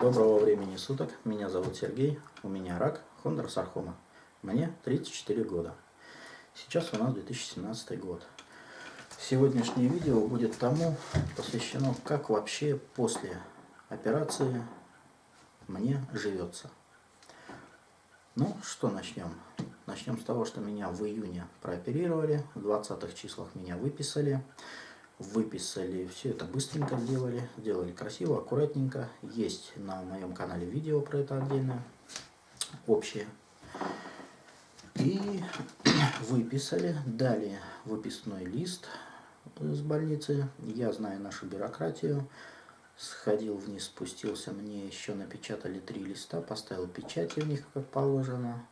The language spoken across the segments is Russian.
Доброго времени суток, меня зовут Сергей, у меня рак, хондросаркома. Мне 34 года. Сейчас у нас 2017 год. Сегодняшнее видео будет тому посвящено, как вообще после операции мне живется. Ну, что начнем? Начнем с того, что меня в июне прооперировали, в 20 числах меня выписали выписали, все это быстренько сделали, сделали красиво, аккуратненько. Есть на моем канале видео про это отдельно, общее. И выписали, дали выписной лист с больницы. Я знаю нашу бюрократию. Сходил вниз, спустился, мне еще напечатали три листа, поставил печати в них, как положено.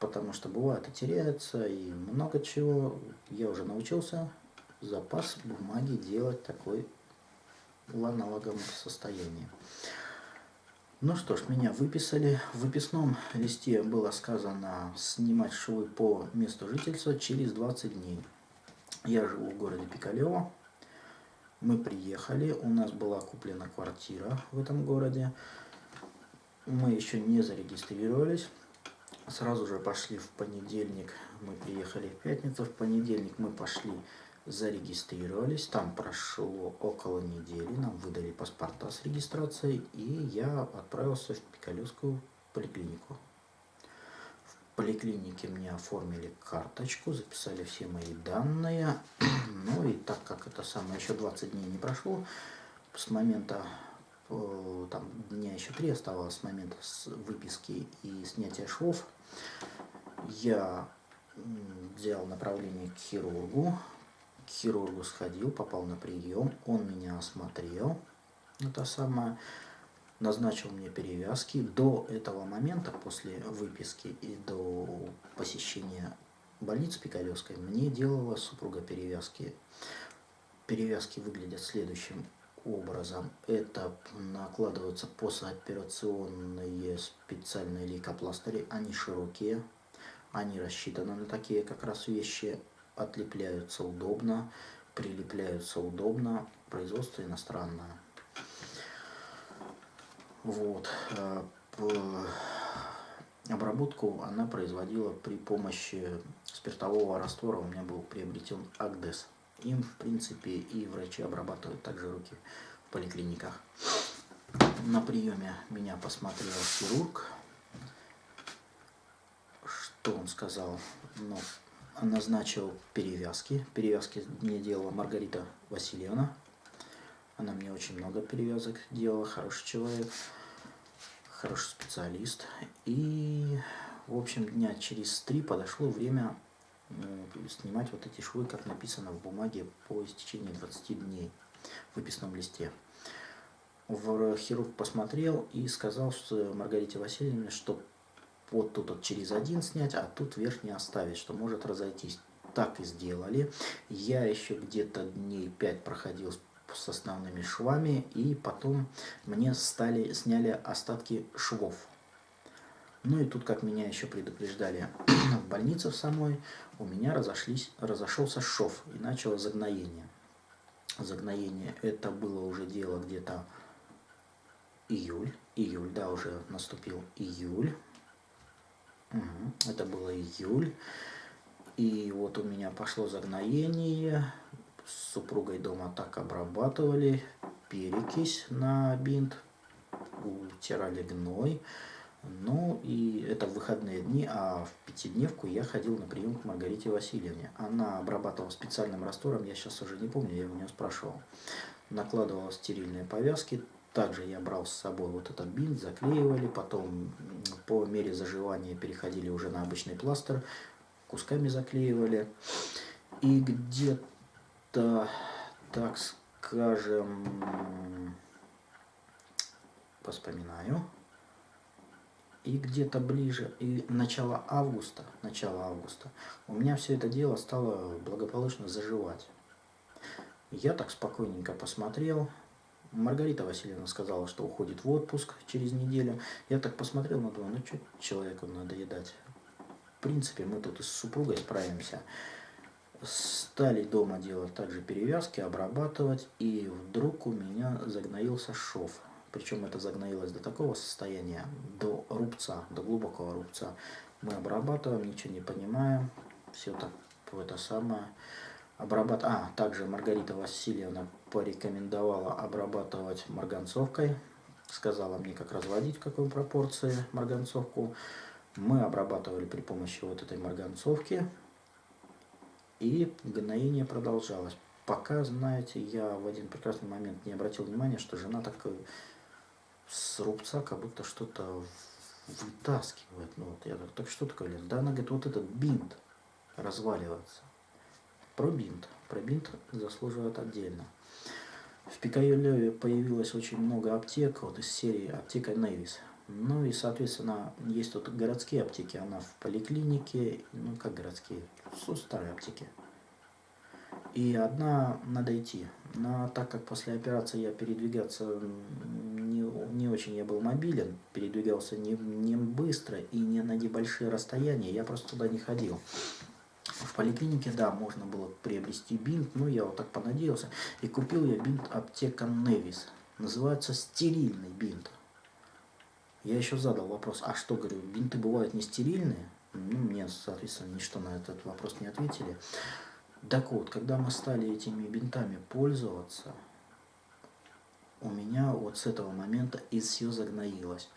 Потому что бывает и теряется, и много чего. Я уже научился запас бумаги делать такой аналоговом состоянии. Ну что ж, меня выписали. В выписном листе было сказано снимать швы по месту жительства через 20 дней. Я живу в городе Пикалево. Мы приехали, у нас была куплена квартира в этом городе. Мы еще не зарегистрировались. Сразу же пошли в понедельник, мы приехали в пятницу, в понедельник мы пошли зарегистрировались, там прошло около недели, нам выдали паспорта с регистрацией, и я отправился в Пикалевскую поликлинику. В поликлинике мне оформили карточку, записали все мои данные, ну и так как это самое, еще 20 дней не прошло, с момента, э, там дня еще три оставалось с момента выписки и снятия швов, я взял направление к хирургу, к хирургу сходил, попал на прием, он меня осмотрел, это самое, назначил мне перевязки. До этого момента, после выписки и до посещения больницы Пикалевской, мне делала супруга перевязки. Перевязки выглядят следующим образом. Это накладываются послеоперационные специальные лейкопластыри, они широкие, они рассчитаны на такие как раз вещи отлепляются удобно, прилепляются удобно, производство иностранное. Вот. Э, обработку она производила при помощи спиртового раствора. У меня был приобретен Агдес. Им, в принципе, и врачи обрабатывают также руки в поликлиниках. На приеме меня посмотрел хирург. Что он сказал? Ну, назначил перевязки. Перевязки мне делала Маргарита Васильевна. Она мне очень много перевязок делала, хороший человек, хороший специалист. И, в общем, дня через три подошло время снимать вот эти швы, как написано в бумаге, по истечении 20 дней в выписном листе. Хирург посмотрел и сказал Маргарите Васильевне, что вот тут вот через один снять, а тут верхний оставить, что может разойтись. Так и сделали. Я еще где-то дней 5 проходил с основными швами, и потом мне стали, сняли остатки швов. Ну и тут, как меня еще предупреждали в больнице в самой, у меня разошлись, разошелся шов и начало загноение. Загноение это было уже дело где-то июль, июль, да, уже наступил июль. Это было июль. И вот у меня пошло загноение. С супругой дома так обрабатывали. Перекись на бинт. Утирали гной. Ну и это выходные дни, а в пятидневку я ходил на прием к Маргарите Васильевне. Она обрабатывала специальным раствором, я сейчас уже не помню, я у нее спрашивал. Накладывала стерильные повязки, также я брал с собой вот этот бинт, заклеивали, потом по мере заживания переходили уже на обычный пластырь, кусками заклеивали. И где-то, так скажем, вспоминаю, и где-то ближе, и начало августа, начало августа, у меня все это дело стало благополучно заживать. Я так спокойненько посмотрел, Маргарита Васильевна сказала, что уходит в отпуск через неделю. Я так посмотрел, ну думаю, ну что человеку надо едать. В принципе, мы тут и с супругой справимся. Стали дома делать также перевязки, обрабатывать. И вдруг у меня загноился шов. Причем это загноилось до такого состояния, до рубца, до глубокого рубца. Мы обрабатываем, ничего не понимаем. Все так, это самое. Обрабат... А, также Маргарита Васильевна порекомендовала обрабатывать марганцовкой. Сказала мне, как разводить, в какой пропорции марганцовку. Мы обрабатывали при помощи вот этой марганцовки. И гноение продолжалось. Пока, знаете, я в один прекрасный момент не обратил внимания, что жена так с рубца как будто что-то вытаскивает. Ну, вот я так, так что такое? Да, она говорит, вот этот бинт разваливается. Про бинт. Про бинт заслуживает отдельно. В Пикайолеве появилось очень много аптек, вот из серии аптека Невис. Ну и, соответственно, есть тут городские аптеки, она в поликлинике, ну как городские, старые аптеки. И одна надо идти. Но так как после операции я передвигаться не, не очень я был мобилен, передвигался не, не быстро и не на небольшие расстояния, я просто туда не ходил. В поликлинике, да, можно было приобрести бинт, но я вот так понадеялся. И купил я бинт аптека Невис. Называется стерильный бинт. Я еще задал вопрос, а что, говорю, бинты бывают не стерильные? Ну, мне, соответственно, ничто на этот вопрос не ответили. Так вот, когда мы стали этими бинтами пользоваться, у меня вот с этого момента и все загноилось.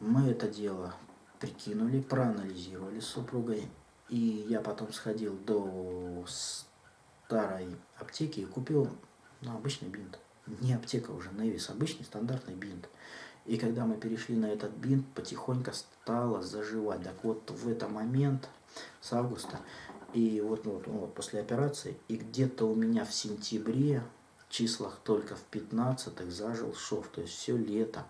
Мы это дело прикинули, проанализировали с супругой, и я потом сходил до старой аптеки и купил ну, обычный бинт. Не аптека уже, Невис, обычный стандартный бинт. И когда мы перешли на этот бинт, потихоньку стало заживать. Так вот, в этот момент, с августа, и вот, ну, вот, вот после операции, и где-то у меня в сентябре, в числах только в 15 зажил шов. То есть все лето,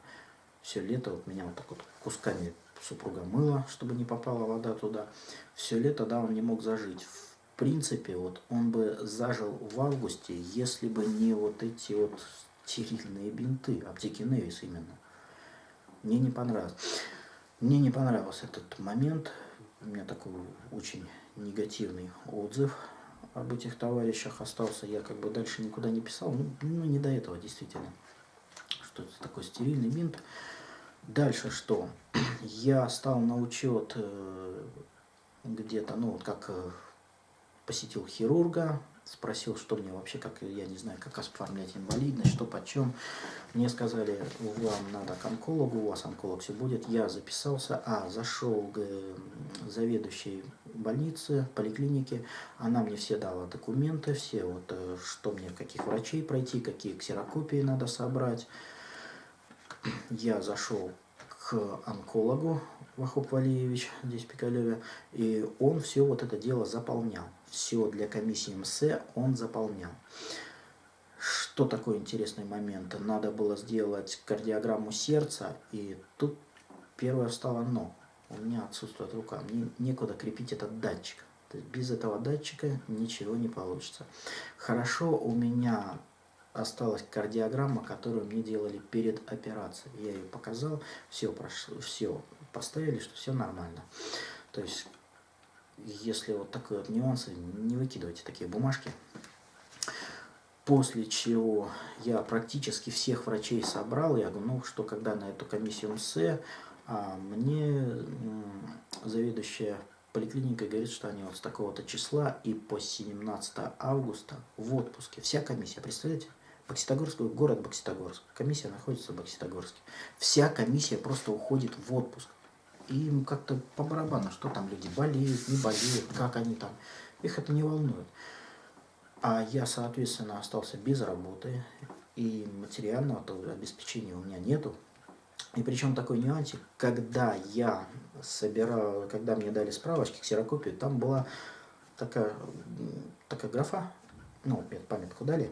все лето вот меня вот так вот кусками супруга мыла, чтобы не попала вода туда. Все лето, да, он не мог зажить. В принципе, вот он бы зажил в августе, если бы не вот эти вот стерильные бинты, аптеки Невис именно. Мне не понравилось. Мне не понравился этот момент. У меня такой очень негативный отзыв об этих товарищах остался. Я как бы дальше никуда не писал. Ну, ну не до этого действительно. Что это такой стерильный бинт. Дальше что? Я стал на учет э, где-то, ну вот как э, посетил хирурга, спросил, что мне вообще, как я не знаю, как оформлять инвалидность, что почем. Мне сказали, вам надо к онкологу, у вас онколог все будет. Я записался, а, зашел к заведующей больнице, поликлинике. Она мне все дала документы, все, вот, э, что мне, каких врачей пройти, какие ксерокопии надо собрать. Я зашел к онкологу, Вахоп Валиевич, здесь Пикалеве, и он все вот это дело заполнял. Все для комиссии МС он заполнял. Что такой интересный момент? Надо было сделать кардиограмму сердца, и тут первое встало но. У меня отсутствует рука, мне некуда крепить этот датчик. То есть без этого датчика ничего не получится. Хорошо, у меня осталась кардиограмма, которую мне делали перед операцией. Я ее показал, все прошло, все поставили, что все нормально. То есть, если вот такие вот нюансы, не выкидывайте такие бумажки. После чего я практически всех врачей собрал. Я говорю, ну что, когда на эту комиссию МС, а мне заведующая поликлиникой говорит, что они вот с такого-то числа и по 17 августа в отпуске. Вся комиссия, представляете? Бокситогорск, город Бокситогорск. Комиссия находится в Бокситогорске. Вся комиссия просто уходит в отпуск. И им как-то по барабану, что там люди болеют, не болеют, как они там. Их это не волнует. А я, соответственно, остался без работы, и материального обеспечения у меня нету. И причем такой нюансик, когда я собирал, когда мне дали справочки, ксерокопию, там была такая, такая графа, ну, памятку дали,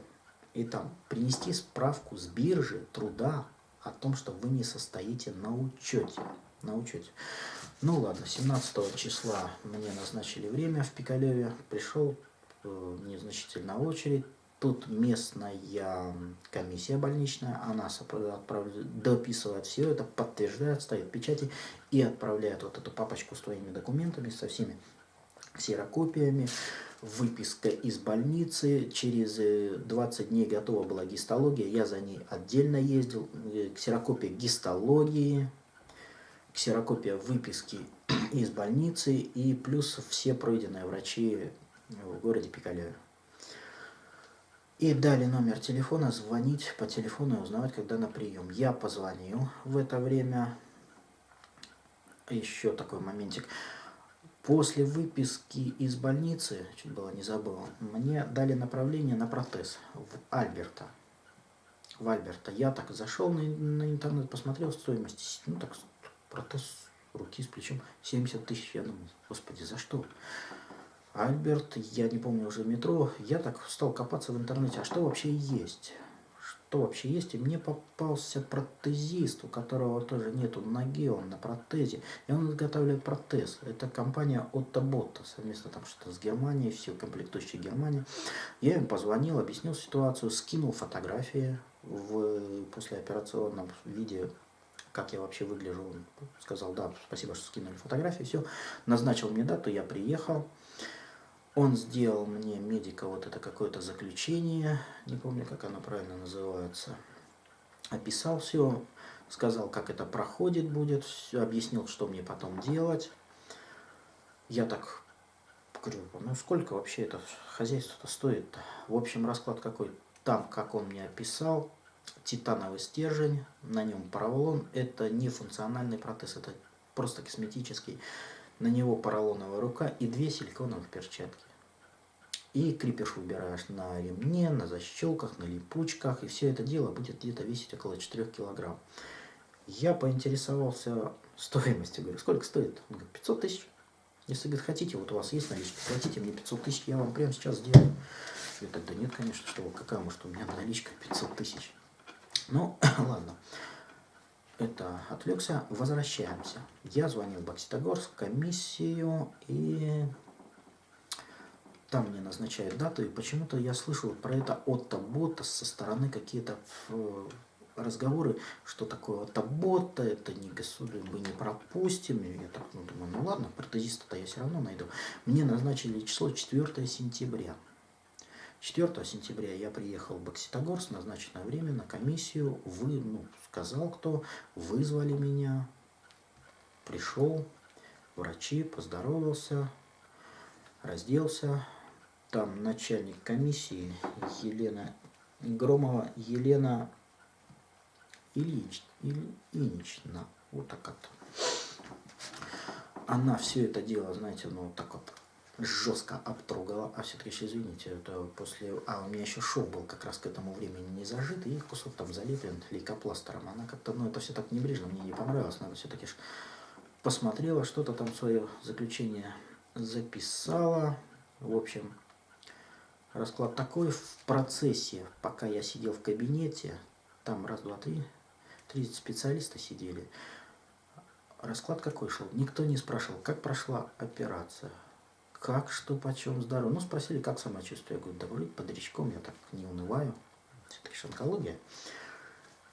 и там принести справку с биржи труда о том, что вы не состоите на учете. На учете. Ну ладно, 17 числа мне назначили время в Пикалеве. Пришел э, незначительная очередь. Тут местная комиссия больничная, она отправляет, дописывает все это, подтверждает, ставит печати и отправляет вот эту папочку с твоими документами, со всеми ксерокопиями выписка из больницы, через 20 э, дней готова была гистология, я за ней отдельно ездил, э, ксерокопия гистологии, ксерокопия выписки из больницы и плюс все пройденные врачи в городе Пикалеве. И дали номер телефона, звонить по телефону и узнавать, когда на прием. Я позвонил в это время. Еще такой моментик. После выписки из больницы, чуть было не забыл, мне дали направление на протез в Альберта. В Альберта. Я так зашел на, на интернет, посмотрел стоимость. Ну так, протез руки с плечом 70 тысяч. Я думаю, господи, за что? Альберт, я не помню уже метро. Я так стал копаться в интернете, а что вообще есть? Что вообще есть. И мне попался протезист, у которого тоже нету ноги, он на протезе. И он изготавливает протез. Это компания Отто Ботта, совместно там что-то с Германией, все комплектующие Германии. Я им позвонил, объяснил ситуацию, скинул фотографии в послеоперационном виде как я вообще выгляжу. Он сказал, да, спасибо, что скинули фотографии, все. Назначил мне дату, я приехал. Он сделал мне, медика, вот это какое-то заключение, не помню, как оно правильно называется. Описал все, сказал, как это проходит будет, объяснил, что мне потом делать. Я так говорю, ну сколько вообще это хозяйство-то стоит -то? В общем, расклад какой? Там, как он мне описал, титановый стержень, на нем поролон. Это не функциональный протез, это просто косметический на него поролоновая рука и две силиконовых перчатки. И крепеж выбираешь на ремне, на защелках, на липучках, и все это дело будет где-то весить около 4 килограмм. Я поинтересовался стоимостью, говорю, сколько стоит? Он говорит, 500 тысяч. Если, говорит, хотите, вот у вас есть наличка, платите мне 500 тысяч, я вам прямо сейчас сделаю. Я тогда нет, конечно, что какая может у меня наличка 500 тысяч. Ну, ладно это отвлекся, возвращаемся. Я звонил в Бокситогорск, комиссию, и там мне назначают дату, и почему-то я слышал про это от бота со стороны какие-то э, разговоры, что такое от бота, это не государь, мы не пропустим. И я так ну, думаю, ну ладно, протезиста-то я все равно найду. Мне назначили число 4 сентября. 4 сентября я приехал в Бокситогорск, назначенное время на комиссию. Вы, ну, сказал кто, вызвали меня, пришел, врачи, поздоровался, разделся. Там начальник комиссии Елена Громова, Елена Ильич, Ильинична, вот так вот. Она все это дело, знаете, ну вот так вот жестко обтрогала. А все-таки еще извините, это после... А, у меня еще шов был как раз к этому времени не зажит, и кусок там залеплен лейкопластером. Она как-то, ну, это все так небрежно, мне не понравилось. Надо все-таки посмотрела, что-то там свое заключение записала. В общем, расклад такой. В процессе, пока я сидел в кабинете, там раз, два, три, три специалиста сидели. Расклад какой шел? Никто не спрашивал, как прошла операция как, что, почем, здорово. Ну, спросили, как самочувствие. Я говорю, да вроде под речком, я так не унываю. Все-таки же онкология.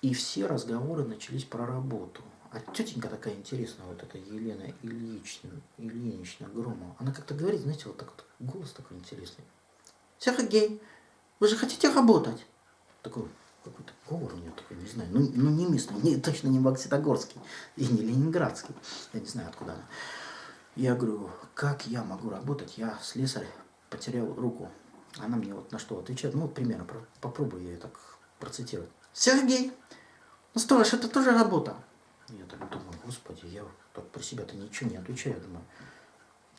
И все разговоры начались про работу. А тетенька такая интересная, вот эта Елена Ильична, Ильинична Громова. Она как-то говорит, знаете, вот так вот, голос такой интересный. Сергей, вы же хотите работать? Такой какой-то говор у нее такой, не знаю, ну, ну не местный, не, точно не Бокситогорский и не Ленинградский. Я не знаю, откуда она. Я говорю, как я могу работать? Я слесарь, потерял руку. Она мне вот на что отвечает. Ну, вот примерно, попробую я так процитировать. Сергей, ну сторож, это тоже работа. Я так думаю, господи, я так про себя-то ничего не отвечаю. Думаю,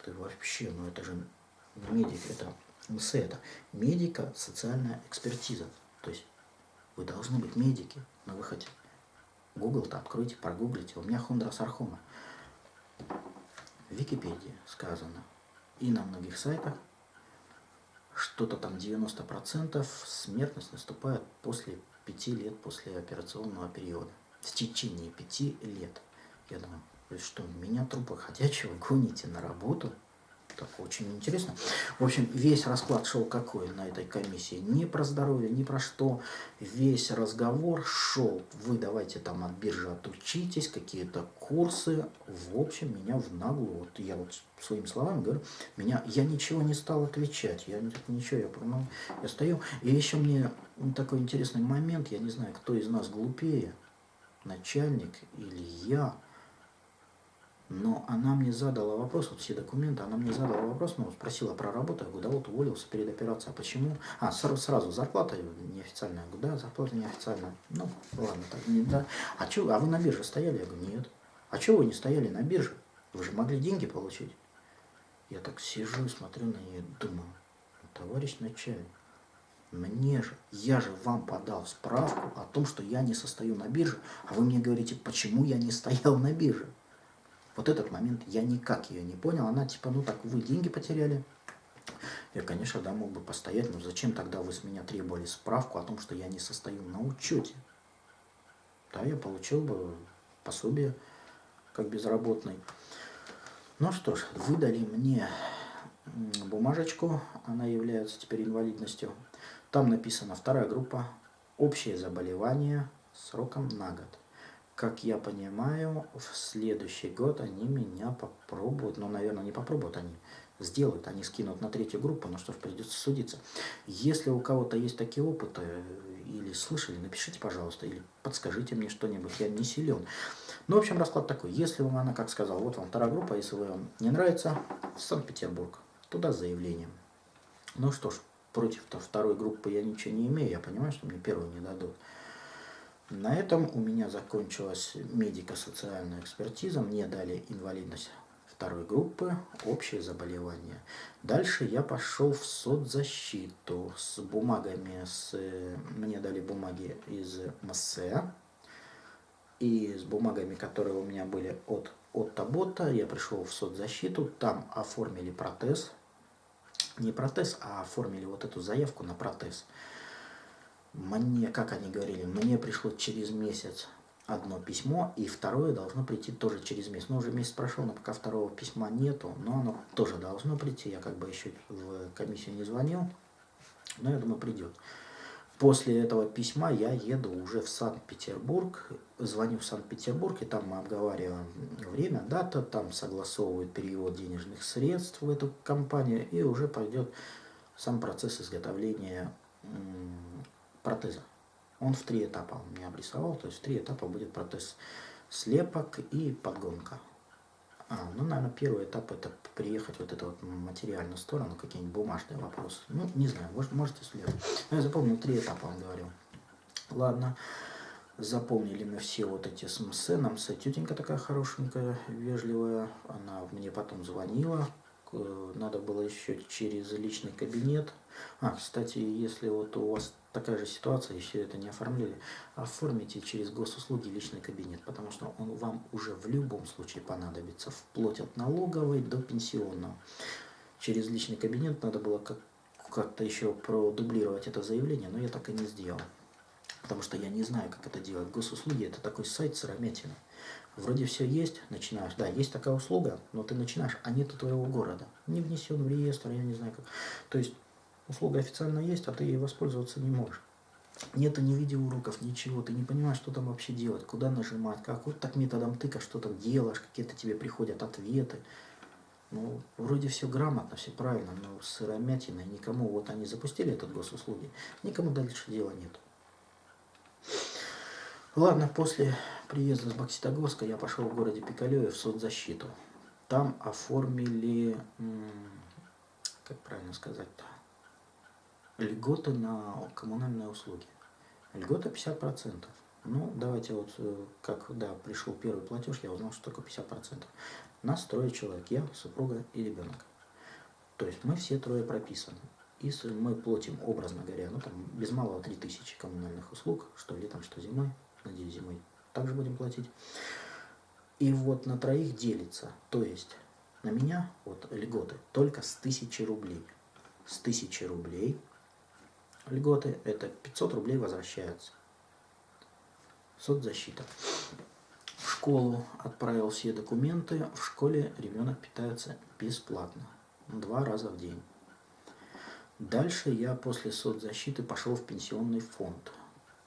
ты вообще, ну это же не медик, это МС, это медико-социальная экспертиза. То есть вы должны быть медики на выходе. Google-то откройте, прогуглите. У меня хондросархома Википедии сказано и на многих сайтах, что-то там 90% смертность наступает после 5 лет после операционного периода. В течение 5 лет. Я думаю, что, меня трупа ходячего гоните на работу? Так, очень интересно. В общем, весь расклад шел какой на этой комиссии? Не про здоровье, не про что. Весь разговор шел. Вы давайте там от биржи отучитесь, какие-то курсы. В общем, меня в наглую, вот я вот своим словами говорю, меня, я ничего не стал отвечать. Я ничего, я, ну, я стою. И еще мне такой интересный момент, я не знаю, кто из нас глупее, начальник или я. Но она мне задала вопрос, вот все документы, она мне задала вопрос, ну, спросила про работу, я говорю, да вот уволился перед операцией, а почему? А, сразу, сразу зарплата неофициальная, я говорю, да, зарплата неофициальная. Ну, ладно, так, не, да. А, чё, а вы на бирже стояли? Я говорю, нет. А чего вы не стояли на бирже? Вы же могли деньги получить. Я так сижу смотрю на нее, думаю, товарищ начальник, мне же, я же вам подал справку о том, что я не состою на бирже, а вы мне говорите, почему я не стоял на бирже. Вот этот момент я никак ее не понял. Она типа, ну так, вы деньги потеряли. Я, конечно, да, мог бы постоять, но зачем тогда вы с меня требовали справку о том, что я не состою на учете? Да, я получил бы пособие как безработный. Ну что ж, выдали мне бумажечку, она является теперь инвалидностью. Там написано вторая группа, общее заболевание сроком на год как я понимаю, в следующий год они меня попробуют, ну, наверное, не попробуют, они сделают, они скинут на третью группу, но что ж, придется судиться. Если у кого-то есть такие опыты, или слышали, напишите, пожалуйста, или подскажите мне что-нибудь, я не силен. Ну, в общем, расклад такой. Если вам она, как сказал, вот вам вторая группа, если вам не нравится, Санкт-Петербург, туда с заявлением. Ну что ж, против второй группы я ничего не имею, я понимаю, что мне первую не дадут. На этом у меня закончилась медико-социальная экспертиза. Мне дали инвалидность второй группы, общее заболевание. Дальше я пошел в соцзащиту с бумагами. С, мне дали бумаги из МСЭ. И с бумагами, которые у меня были от, от Табота, я пришел в соцзащиту. Там оформили протез. Не протез, а оформили вот эту заявку на протез мне, как они говорили, мне пришло через месяц одно письмо, и второе должно прийти тоже через месяц. Ну, уже месяц прошел, но пока второго письма нету, но оно тоже должно прийти. Я как бы еще в комиссию не звонил, но я думаю, придет. После этого письма я еду уже в Санкт-Петербург, звоню в Санкт-Петербург, и там мы обговариваем время, дата, там согласовывают перевод денежных средств в эту компанию, и уже пойдет сам процесс изготовления протеза. Он в три этапа у меня обрисовал, то есть в три этапа будет протез слепок и подгонка. А, ну, наверное, первый этап это приехать вот эту вот материальную сторону, какие-нибудь бумажные вопросы. Ну, не знаю, может, можете следовать. Но я запомнил три этапа, он говорил. Ладно, запомнили мы все вот эти СМС. Нам тетенька такая хорошенькая, вежливая. Она мне потом звонила. Надо было еще через личный кабинет. А, кстати, если вот у вас такая же ситуация, еще это не оформили, оформите через госуслуги личный кабинет, потому что он вам уже в любом случае понадобится, вплоть от налоговой до пенсионного. Через личный кабинет надо было как-то как еще продублировать это заявление, но я так и не сделал. Потому что я не знаю, как это делать. Госуслуги это такой сайт сыромятины. Вроде все есть, начинаешь. Да, есть такая услуга, но ты начинаешь, а нету твоего города. Не внесен в реестр, я не знаю как. То есть услуга официально есть, а ты ей воспользоваться не можешь. Нету ни видеоуроков, ничего, ты не понимаешь, что там вообще делать, куда нажимать, как. Вот так методом тыка что-то делаешь, какие-то тебе приходят ответы. Ну, вроде все грамотно, все правильно, но сыромятина, никому, вот они запустили этот госуслуги, никому дальше дела нет. Ладно, после приезда с Бокситогорска я пошел в городе Пикалеве в соцзащиту. Там оформили, как правильно сказать-то, льготы на коммунальные услуги. Льгота 50%. Ну, давайте вот, э, как, да, пришел первый платеж, я узнал, что такое 50%. Нас трое человек, я, супруга и ребенок. То есть мы все трое прописаны. И мы платим, образно говоря, ну там без малого 3000 коммунальных услуг, что летом, что зимой, надеюсь, зимой также будем платить. И вот на троих делится, то есть на меня вот льготы только с 1000 рублей. С 1000 рублей льготы, это 500 рублей возвращаются. Соцзащита. В школу отправил все документы, в школе ребенок питается бесплатно. два раза в день. Дальше я после соцзащиты пошел в пенсионный фонд.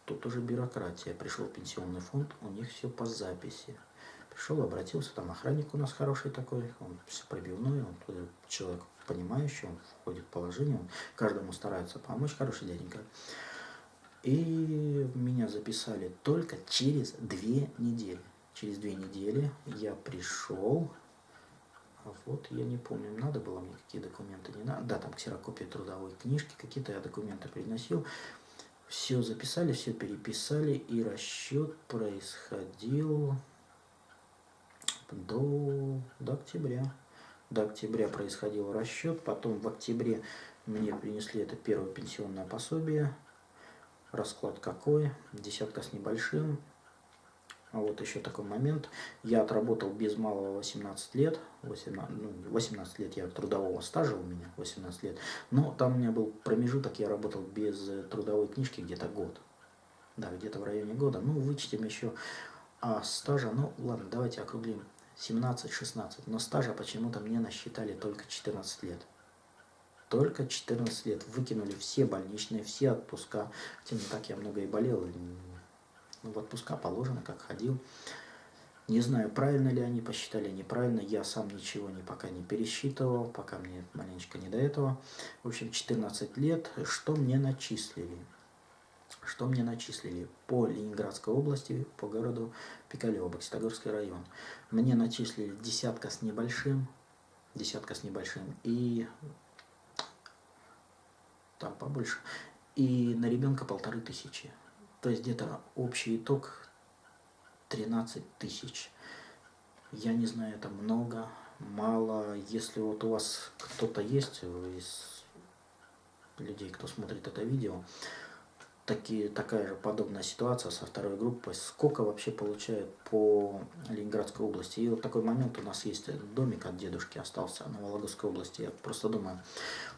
Тут уже бюрократия. Пришел пенсионный фонд, у них все по записи. Пришел, обратился, там охранник у нас хороший такой, он все пробивной, он человек понимающий, он входит в положение, он каждому старается помочь, хороший дяденька. И меня записали только через две недели. Через две недели я пришел, а вот я не помню, надо было мне какие документы, не надо. Да, там ксерокопия трудовой книжки, какие-то я документы приносил. Все записали, все переписали, и расчет происходил до, до октября. До октября происходил расчет, потом в октябре мне принесли это первое пенсионное пособие. Расклад какой? Десятка с небольшим. А вот еще такой момент. Я отработал без малого 18 лет. 18, ну, 18 лет я трудового стажа у меня, 18 лет. Но там у меня был промежуток, я работал без трудовой книжки где-то год. Да, где-то в районе года. Ну, вычтем еще а стажа, ну ладно, давайте округлим. 17-16. Но стажа почему-то мне насчитали только 14 лет. Только 14 лет. Выкинули все больничные, все отпуска. Хотя не так я много и болел. В отпуска положено, как ходил. Не знаю, правильно ли они посчитали, неправильно. Я сам ничего не, пока не пересчитывал, пока мне маленечко не до этого. В общем, 14 лет. Что мне начислили? Что мне начислили? По Ленинградской области, по городу Пикалево, Бокситогорский район. Мне начислили десятка с небольшим, десятка с небольшим, и там побольше, и на ребенка полторы тысячи. То есть где-то общий итог 13 тысяч. Я не знаю, это много, мало. Если вот у вас кто-то есть из людей, кто смотрит это видео, такие, такая же подобная ситуация со второй группой. Сколько вообще получают по Ленинградской области? И вот такой момент у нас есть домик от дедушки остался на Вологодской области. Я просто думаю,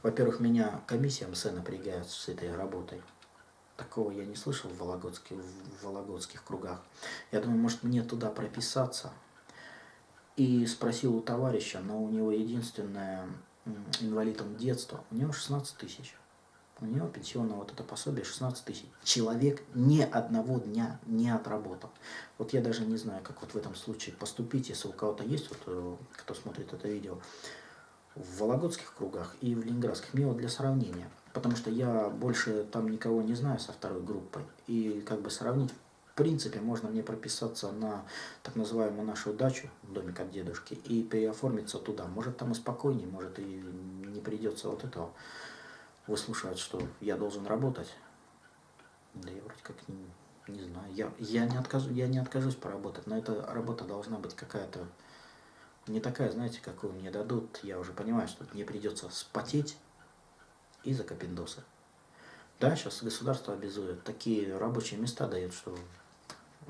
во-первых, меня комиссия МС напрягает с этой работой. Такого я не слышал в, Вологодских, в вологодских кругах. Я думаю, может мне туда прописаться. И спросил у товарища, но у него единственное инвалид он детства, у него 16 тысяч. У него пенсионное вот это пособие 16 тысяч. Человек ни одного дня не отработал. Вот я даже не знаю, как вот в этом случае поступить, если у кого-то есть, вот, э, кто смотрит это видео, в вологодских кругах и в ленинградских. Мне вот для сравнения потому что я больше там никого не знаю со второй группой. И как бы сравнить, в принципе, можно мне прописаться на так называемую нашу дачу, домик от дедушки, и переоформиться туда. Может там и спокойнее, может и не придется вот этого выслушивать, что я должен работать. Да я вроде как не, не знаю. Я, я, не откажу, я не откажусь поработать, но эта работа должна быть какая-то не такая, знаете, какую мне дадут. Я уже понимаю, что мне придется спотеть, и за капиндосы. Да, сейчас государство обязует, такие рабочие места дает, что,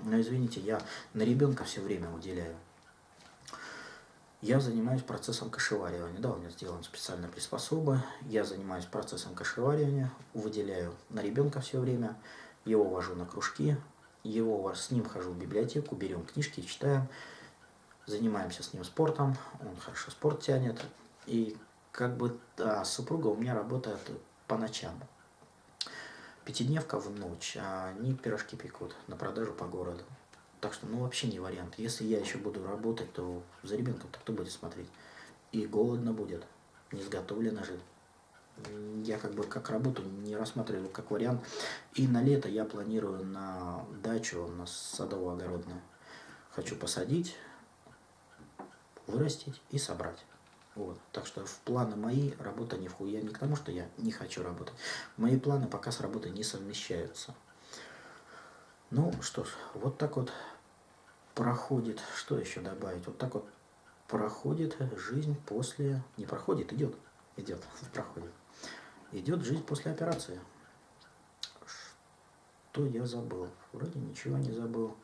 ну извините, я на ребенка все время уделяю. Я занимаюсь процессом кашеваривания. Да, у меня сделан специальная приспособа. Я занимаюсь процессом кашеваривания, выделяю на ребенка все время, его вожу на кружки, его с ним хожу в библиотеку, берем книжки, читаем, занимаемся с ним спортом, он хорошо спорт тянет. И как бы да, супруга у меня работает по ночам. Пятидневка в ночь, а они пирожки пекут на продажу по городу. Так что, ну, вообще не вариант. Если я еще буду работать, то за ребенком-то кто будет смотреть? И голодно будет, не сготовлено же. Я как бы как работу не рассматриваю как вариант. И на лето я планирую на дачу, на садово-огородную. Хочу посадить, вырастить и собрать. Вот. Так что в планы мои работа не входит. Я не к тому, что я не хочу работать. Мои планы пока с работой не совмещаются. Ну что ж, вот так вот проходит, что еще добавить? Вот так вот проходит жизнь после... Не проходит, идет. Идет, проходит. Идет жизнь после операции. Что я забыл? Вроде ничего не забыл.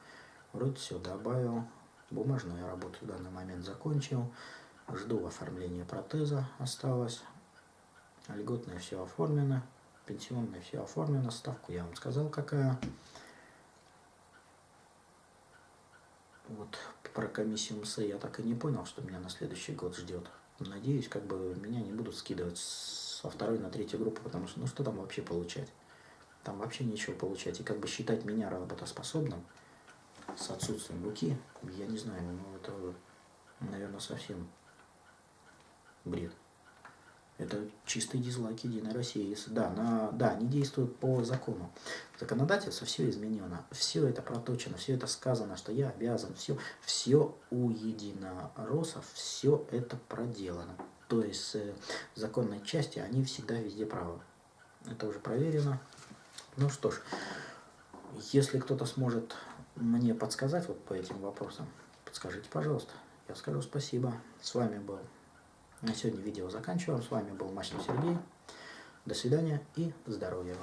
Вроде все добавил. Бумажную работу в данный момент закончил. Жду оформления протеза, осталось. Льготное все оформлено. Пенсионное все оформлено. Ставку я вам сказал, какая. Вот про комиссию МС я так и не понял, что меня на следующий год ждет. надеюсь, как бы меня не будут скидывать со второй на третью группу, потому что ну что там вообще получать? Там вообще ничего получать. И как бы считать меня работоспособным с отсутствием руки, я не знаю, ну это, наверное, совсем бред. Это чистый дизлайк Единой России. Да, на, да, они действуют по закону. Законодательство все изменено, все это проточено, все это сказано, что я обязан, все, все у единороссов, все это проделано. То есть э, законной части они всегда везде правы. Это уже проверено. Ну что ж, если кто-то сможет мне подсказать вот по этим вопросам, подскажите, пожалуйста. Я скажу спасибо. С вами был на сегодня видео заканчиваем. С вами был Мачнев Сергей. До свидания и здоровья вам.